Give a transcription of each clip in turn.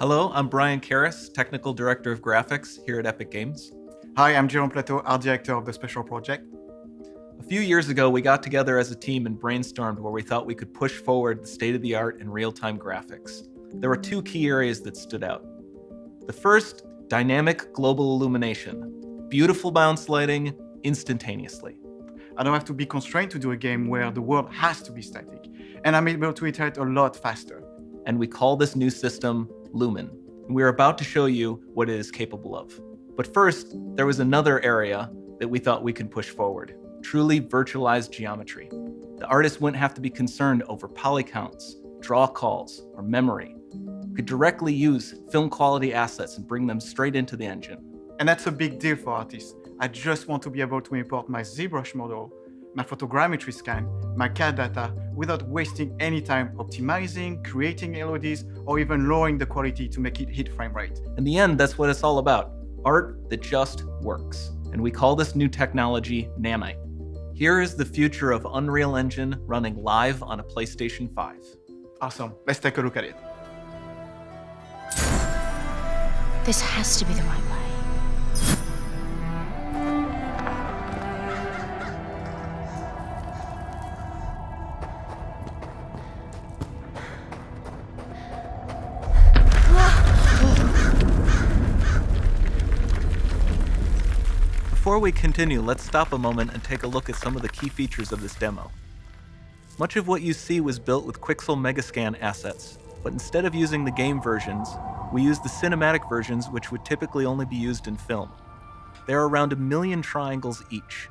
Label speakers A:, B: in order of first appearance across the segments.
A: Hello, I'm Brian Karis, Technical Director of Graphics here at Epic Games.
B: Hi, I'm Jerome Platteaux, Art Director of the Special Project.
A: A few years ago, we got together as a team and brainstormed where we thought we could push forward the state of the art in real time graphics. There were two key areas that stood out. The first, dynamic global illumination, beautiful bounce lighting instantaneously.
B: I don't have to be constrained to do a game where the world has to be static, and I'm able to iterate a lot faster.
A: And we call this new system Lumen. we're about to show you what it is capable of. But first, there was another area that we thought we could push forward, truly virtualized geometry. The artist wouldn't have to be concerned over poly counts, draw calls, or memory. We could directly use film quality assets and bring them straight into the engine.
B: And that's a big deal for artists. I just want to be able to import my ZBrush model, my photogrammetry scan, my CAD data without wasting any time optimizing, creating LODs, or even lowering the quality to make it hit frame rate.
A: In the end, that's what it's all about. Art that just works. And we call this new technology Nanite. Here is the future of Unreal Engine running live on a PlayStation 5.
B: Awesome. Let's take a look at it.
C: This has to be the right way.
A: We continue, let's stop a moment and take a look at some of the key features of this demo. Much of what you see was built with Quixel Megascan assets, but instead of using the game versions, we used the cinematic versions which would typically only be used in film. There are around a million triangles each,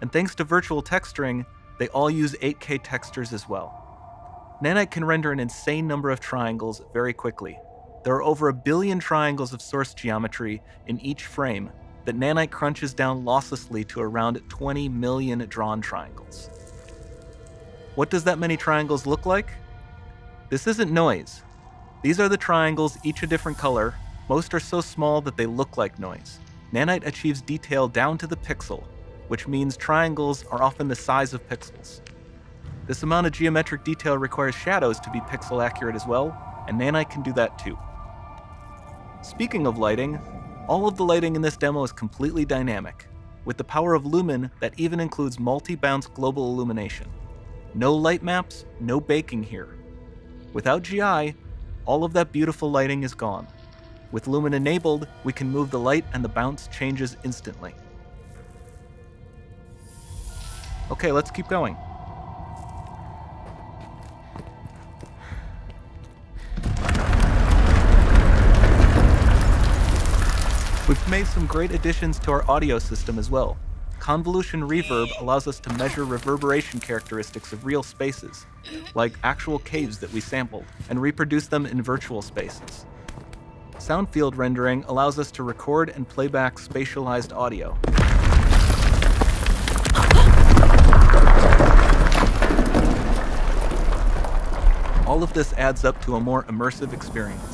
A: and thanks to virtual texturing, they all use 8K textures as well. Nanite can render an insane number of triangles very quickly. There are over a billion triangles of source geometry in each frame, that Nanite crunches down losslessly to around 20 million drawn triangles. What does that many triangles look like? This isn't noise. These are the triangles, each a different color. Most are so small that they look like noise. Nanite achieves detail down to the pixel, which means triangles are often the size of pixels. This amount of geometric detail requires shadows to be pixel accurate as well, and Nanite can do that too. Speaking of lighting, all of the lighting in this demo is completely dynamic, with the power of Lumen that even includes multi-bounce global illumination. No light maps, no baking here. Without GI, all of that beautiful lighting is gone. With Lumen enabled, we can move the light and the bounce changes instantly. Okay, let's keep going. We've made some great additions to our audio system as well. Convolution Reverb allows us to measure reverberation characteristics of real spaces, like actual caves that we sampled, and reproduce them in virtual spaces. Sound field rendering allows us to record and playback spatialized audio. All of this adds up to a more immersive experience.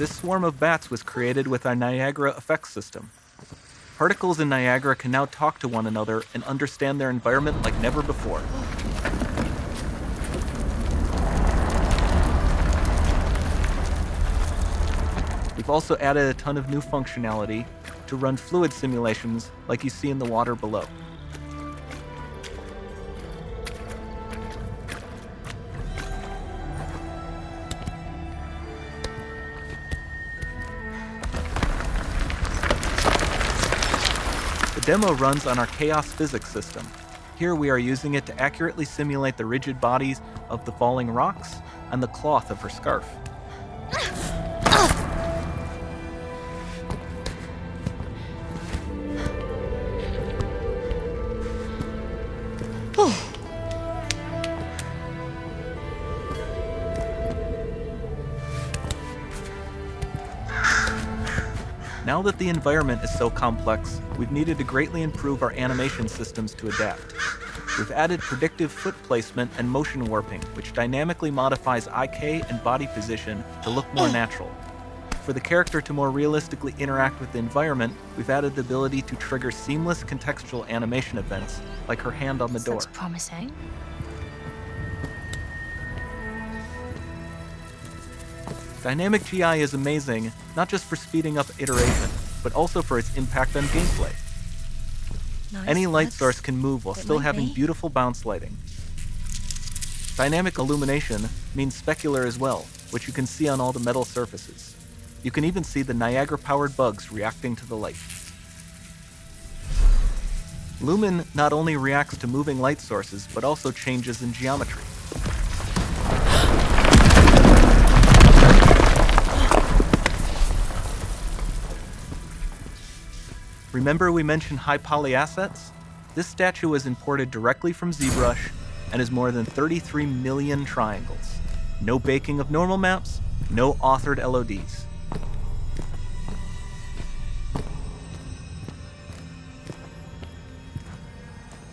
A: This swarm of bats was created with our Niagara effects system. Particles in Niagara can now talk to one another and understand their environment like never before. We've also added a ton of new functionality to run fluid simulations like you see in the water below. Demo runs on our Chaos Physics system. Here we are using it to accurately simulate the rigid bodies of the falling rocks and the cloth of her scarf. Now that the environment is so complex, we've needed to greatly improve our animation systems to adapt. we've added predictive foot placement and motion warping, which dynamically modifies IK and body position to look more hmm. natural. For the character to more realistically interact with the environment, we've added the ability to trigger seamless contextual animation events, like her hand on the door.
C: Looks promising.
A: Dynamic GI is amazing, not just for speeding up iteration, but also for its impact on gameplay.
C: Nice.
A: Any light
C: looks-
A: source can move while
C: it
A: still having
C: be.
A: beautiful bounce lighting. Dynamic illumination means specular as well, which you can see on all the metal surfaces. You can even see the Niagara-powered bugs reacting to the light. Lumen not only reacts to moving light sources, but also changes in geometry. Remember we mentioned high poly assets? This statue was imported directly from ZBrush and is more than 33 million triangles. No baking of normal maps, no authored LODs.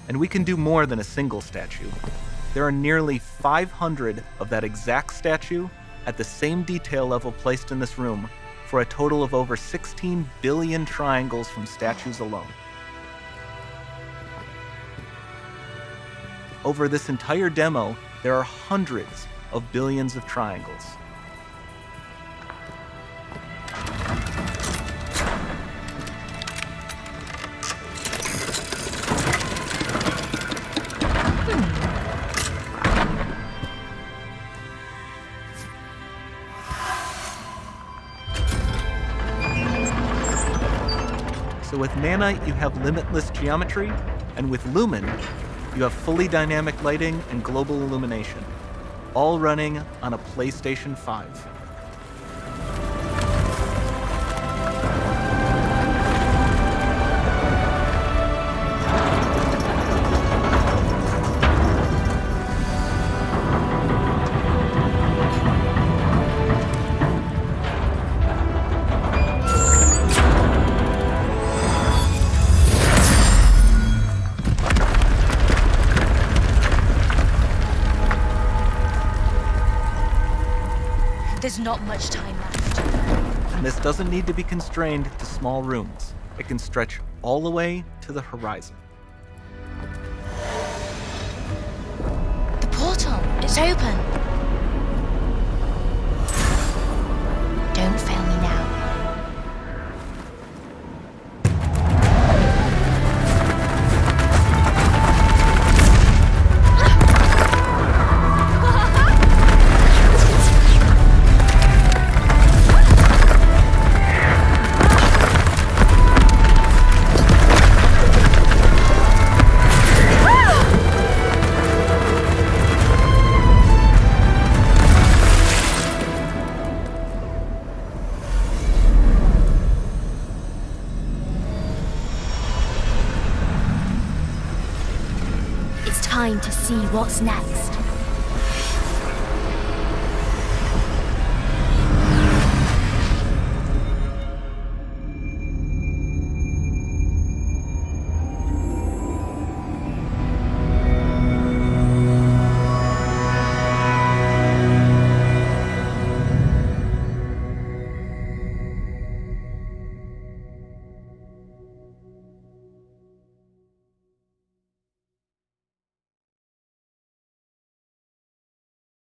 A: And we can do more than a single statue. There are nearly 500 of that exact statue at the same detail level placed in this room for a total of over 16 billion triangles from statues alone. Over this entire demo, there are hundreds of billions of triangles. So with Nanite, you have limitless geometry, and with Lumen, you have fully dynamic lighting and global illumination, all running on a PlayStation 5.
C: There's not much time left.
A: And this doesn't need to be constrained to small rooms. It can stretch all the way to the horizon.
C: The portal, it's open. Don't fail me now. Time to see what's next.